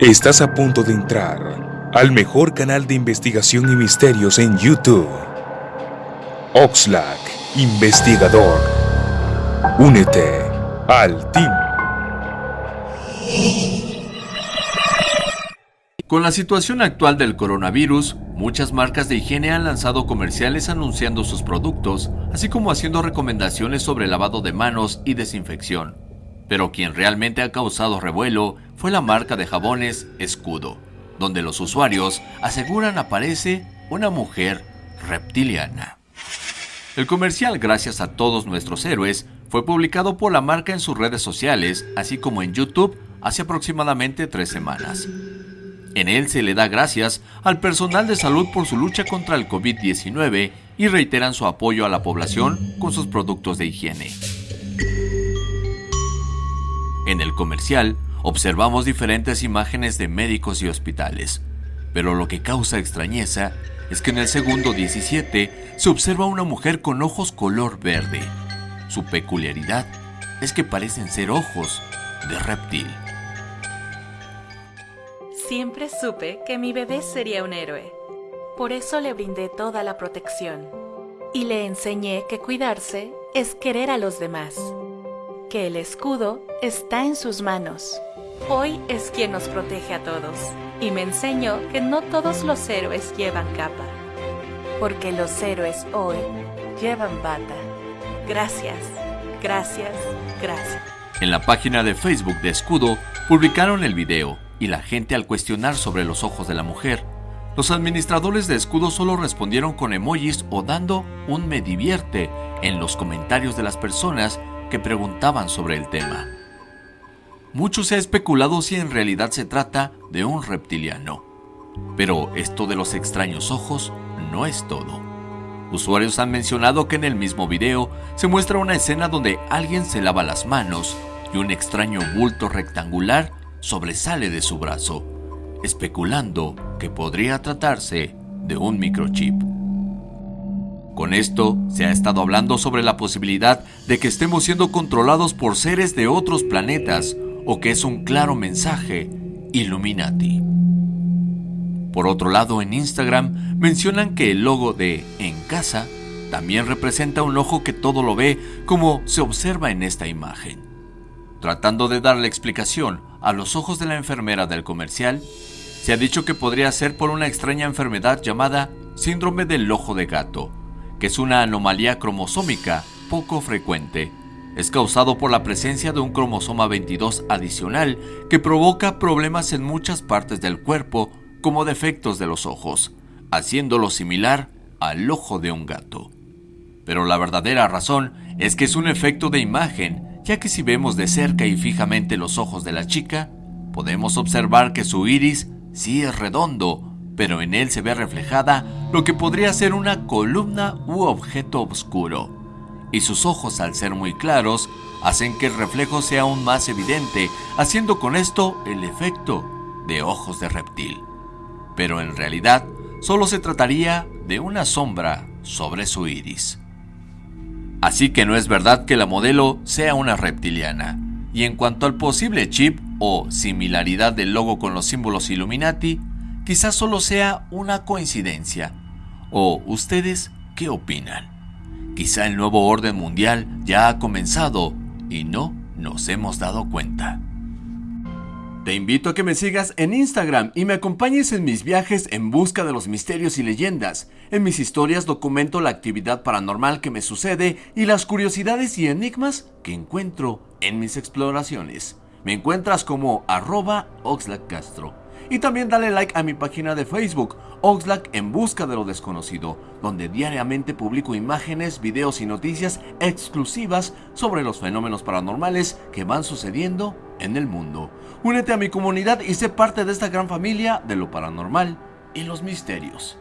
Estás a punto de entrar al mejor canal de investigación y misterios en YouTube. Oxlack, investigador. Únete al team. Con la situación actual del coronavirus, muchas marcas de higiene han lanzado comerciales anunciando sus productos, así como haciendo recomendaciones sobre lavado de manos y desinfección. Pero quien realmente ha causado revuelo fue la marca de jabones Escudo, donde los usuarios aseguran aparece una mujer reptiliana. El comercial Gracias a todos nuestros héroes fue publicado por la marca en sus redes sociales, así como en YouTube, hace aproximadamente tres semanas. En él se le da gracias al personal de salud por su lucha contra el COVID-19 y reiteran su apoyo a la población con sus productos de higiene. En el comercial observamos diferentes imágenes de médicos y hospitales, pero lo que causa extrañeza es que en el segundo 17 se observa una mujer con ojos color verde. Su peculiaridad es que parecen ser ojos de reptil. Siempre supe que mi bebé sería un héroe. Por eso le brindé toda la protección. Y le enseñé que cuidarse es querer a los demás que el escudo está en sus manos. Hoy es quien nos protege a todos y me enseñó que no todos los héroes llevan capa, porque los héroes hoy llevan bata. Gracias, gracias, gracias. En la página de Facebook de Escudo publicaron el video y la gente al cuestionar sobre los ojos de la mujer, los administradores de Escudo solo respondieron con emojis o dando un me divierte en los comentarios de las personas que preguntaban sobre el tema. Mucho se ha especulado si en realidad se trata de un reptiliano. Pero esto de los extraños ojos no es todo. Usuarios han mencionado que en el mismo video se muestra una escena donde alguien se lava las manos y un extraño bulto rectangular sobresale de su brazo, especulando que podría tratarse de un microchip. Con esto se ha estado hablando sobre la posibilidad de que estemos siendo controlados por seres de otros planetas o que es un claro mensaje Illuminati. Por otro lado, en Instagram mencionan que el logo de En Casa también representa un ojo que todo lo ve como se observa en esta imagen. Tratando de darle explicación a los ojos de la enfermera del comercial, se ha dicho que podría ser por una extraña enfermedad llamada síndrome del ojo de gato, es una anomalía cromosómica poco frecuente. Es causado por la presencia de un cromosoma 22 adicional que provoca problemas en muchas partes del cuerpo como defectos de los ojos, haciéndolo similar al ojo de un gato. Pero la verdadera razón es que es un efecto de imagen, ya que si vemos de cerca y fijamente los ojos de la chica, podemos observar que su iris sí es redondo, pero en él se ve reflejada lo que podría ser una columna u objeto oscuro. Y sus ojos, al ser muy claros, hacen que el reflejo sea aún más evidente, haciendo con esto el efecto de ojos de reptil. Pero en realidad, solo se trataría de una sombra sobre su iris. Así que no es verdad que la modelo sea una reptiliana. Y en cuanto al posible chip o similaridad del logo con los símbolos Illuminati, quizás solo sea una coincidencia. ¿O ustedes qué opinan? Quizá el nuevo orden mundial ya ha comenzado y no nos hemos dado cuenta. Te invito a que me sigas en Instagram y me acompañes en mis viajes en busca de los misterios y leyendas. En mis historias documento la actividad paranormal que me sucede y las curiosidades y enigmas que encuentro en mis exploraciones. Me encuentras como arroba Castro. Y también dale like a mi página de Facebook, Oxlack en busca de lo desconocido, donde diariamente publico imágenes, videos y noticias exclusivas sobre los fenómenos paranormales que van sucediendo en el mundo. Únete a mi comunidad y sé parte de esta gran familia de lo paranormal y los misterios.